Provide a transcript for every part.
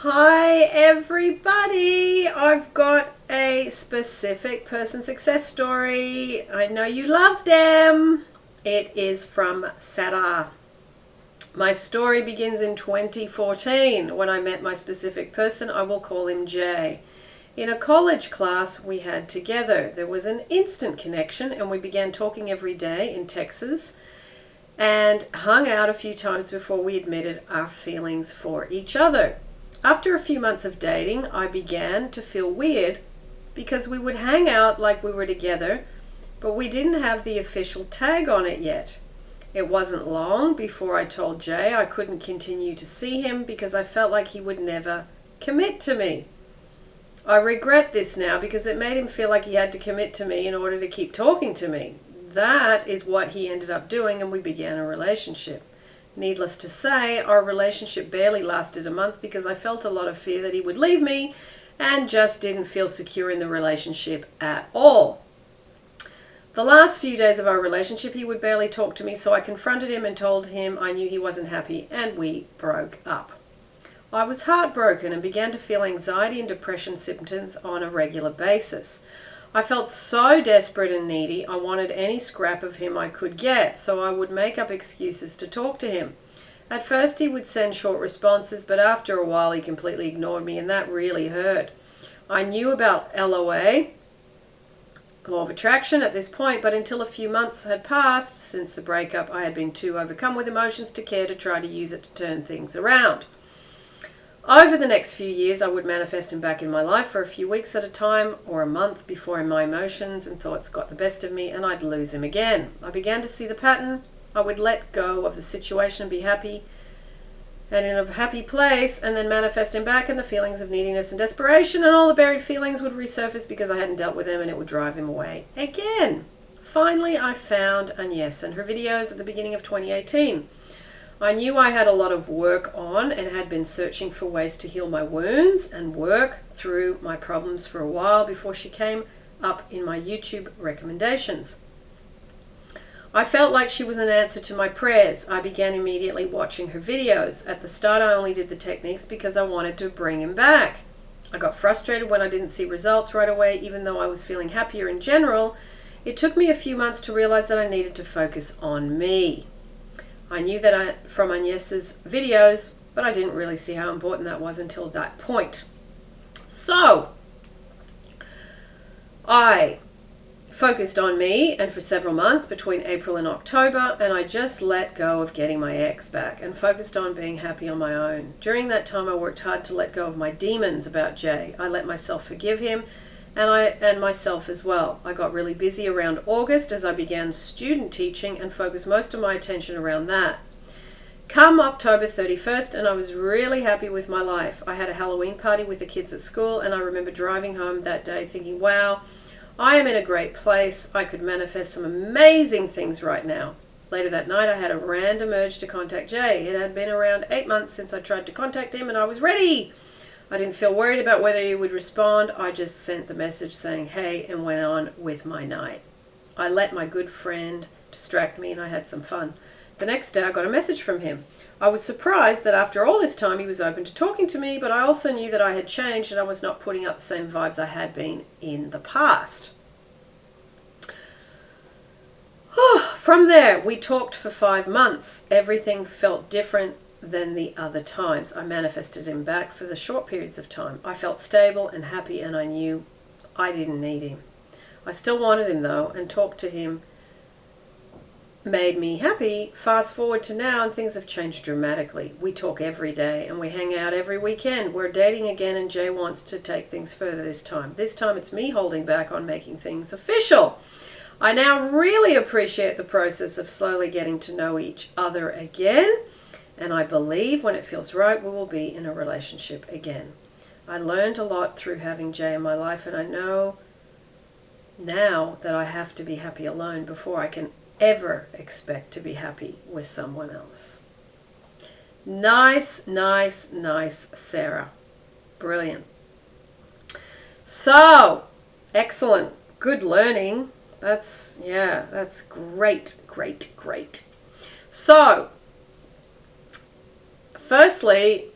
Hi, everybody. I've got a specific person success story. I know you love them. It is from Sarah. My story begins in 2014 when I met my specific person. I will call him Jay. In a college class we had together, there was an instant connection, and we began talking every day in Texas and hung out a few times before we admitted our feelings for each other. After a few months of dating, I began to feel weird because we would hang out like we were together, but we didn't have the official tag on it yet. It wasn't long before I told Jay I couldn't continue to see him because I felt like he would never commit to me. I regret this now because it made him feel like he had to commit to me in order to keep talking to me. That is what he ended up doing, and we began a relationship. Needless to say, our relationship barely lasted a month because I felt a lot of fear that he would leave me and just didn't feel secure in the relationship at all. The last few days of our relationship, he would barely talk to me, so I confronted him and told him I knew he wasn't happy, and we broke up. I was heartbroken and began to feel anxiety and depression symptoms on a regular basis. I felt so desperate and needy, I wanted any scrap of him I could get, so I would make up excuses to talk to him. At first, he would send short responses, but after a while, he completely ignored me, and that really hurt. I knew about LOA, law of attraction, at this point, but until a few months had passed since the breakup, I had been too overcome with emotions to care to try to use it to turn things around. Over the next few years, I would manifest him back in my life for a few weeks at a time or a month before my emotions and thoughts got the best of me and I'd lose him again. I began to see the pattern. I would let go of the situation and be happy and in a happy place and then manifest him back and the feelings of neediness and desperation and all the buried feelings would resurface because I hadn't dealt with them and it would drive him away again. Finally, I found Agnes and her videos at the beginning of 2018. I knew I had a lot of work on and had been searching for ways to heal my wounds and work through my problems for a while before she came up in my YouTube recommendations. I felt like she was an answer to my prayers. I began immediately watching her videos. At the start, I only did the techniques because I wanted to bring him back. I got frustrated when I didn't see results right away, even though I was feeling happier in general. It took me a few months to realize that I needed to focus on me. I knew that I, from Agnes's videos, but I didn't really see how important that was until that point. So, I focused on me and for several months between April and October, and I just let go of getting my ex back and focused on being happy on my own. During that time, I worked hard to let go of my demons about Jay. I let myself forgive him and I and myself as well. I got really busy around August as I began student teaching and focused most of my attention around that. Come October 31st, and I was really happy with my life. I had a Halloween party with the kids at school, and I remember driving home that day thinking, wow, I am in a great place. I could manifest some amazing things right now. Later that night, I had a random urge to contact Jay. It had been around eight months since I tried to contact him, and I was ready. I didn't feel worried about whether he would respond. I just sent the message saying, hey, and went on with my night. I let my good friend distract me and I had some fun. The next day, I got a message from him. I was surprised that after all this time he was open to talking to me, but I also knew that I had changed and I was not putting out the same vibes I had been in the past. From there, we talked for five months. Everything felt different than the other times. I manifested him back for the short periods of time. I felt stable and happy, and I knew I didn't need him. I still wanted him though, and talked to him made me happy. Fast forward to now, and things have changed dramatically. We talk every day and we hang out every weekend. We're dating again, and Jay wants to take things further this time. This time it's me holding back on making things official. I now really appreciate the process of slowly getting to know each other again and I believe when it feels right, we will be in a relationship again. I learned a lot through having Jay in my life, and I know now that I have to be happy alone before I can ever expect to be happy with someone else. Nice, nice, nice, Sarah. Brilliant. So, excellent. Good learning. That's, yeah, that's great, great, great. So, firstly,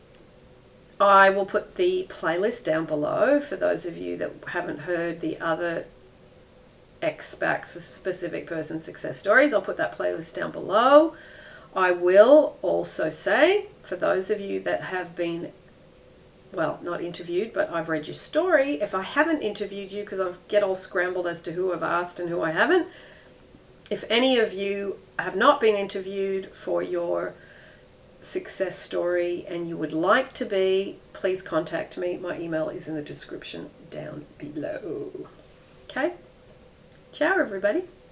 I will put the playlist down below for those of you that haven't heard the other XPACs, specific person success stories. I'll put that playlist down below. I will also say, for those of you that have been, well, not interviewed, but I've read your story, if I haven't interviewed you, because I get all scrambled as to who I've asked and who I haven't, if any of you have not been interviewed for your success story and you would like to be, please contact me. My email is in the description down below. Okay? Ciao, everybody.